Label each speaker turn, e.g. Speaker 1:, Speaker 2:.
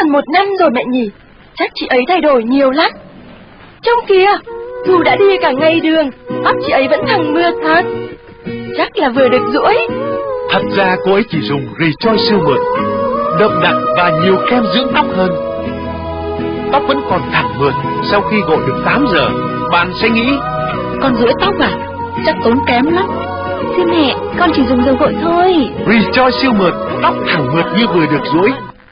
Speaker 1: gần một năm rồi mẹ nhỉ. Chắc chị ấy thay đổi nhiều lắm. trong kia dù đã đi cả ngày đường, tóc chị ấy vẫn thẳng mượt thật. Chắc là vừa được rũi
Speaker 2: Thật ra cô ấy chỉ dùng Rejoice siêu mượt, đậm đặc và nhiều kem dưỡng tóc hơn. Tóc vẫn còn thẳng mượt sau khi gội được 8 giờ. Bạn sẽ nghĩ,
Speaker 3: Con rũi tóc à? Chắc tốn kém lắm. Thưa mẹ, con chỉ dùng dầu gội thôi.
Speaker 2: Rejoice siêu mượt, tóc thẳng mượt như vừa được rũi